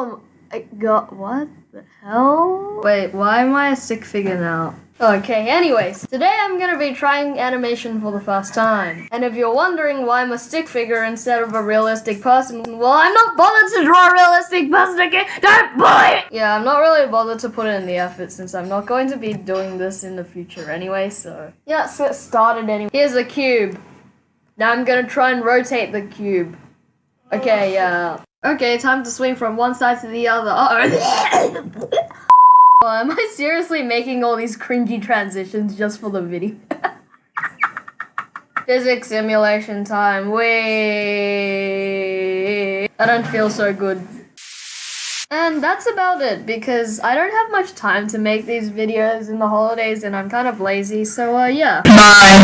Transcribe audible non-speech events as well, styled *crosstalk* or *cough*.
Oh, god, what the hell? Wait, why am I a stick figure now? Okay, anyways, today I'm gonna be trying animation for the first time. And if you're wondering why I'm a stick figure instead of a realistic person, well, I'm not bothered to draw a realistic person again. Don't bully! Yeah, I'm not really bothered to put in the effort since I'm not going to be doing this in the future anyway, so. Yeah, let's get started anyway. Here's a cube. Now I'm gonna try and rotate the cube. Okay, yeah. Okay, time to swing from one side to the other. Uh-oh. Oh, *laughs* am I seriously making all these cringy transitions just for the video? *laughs* Physics simulation time. Wait. I don't feel so good. And that's about it because I don't have much time to make these videos in the holidays and I'm kind of lazy, so uh, yeah. Bye.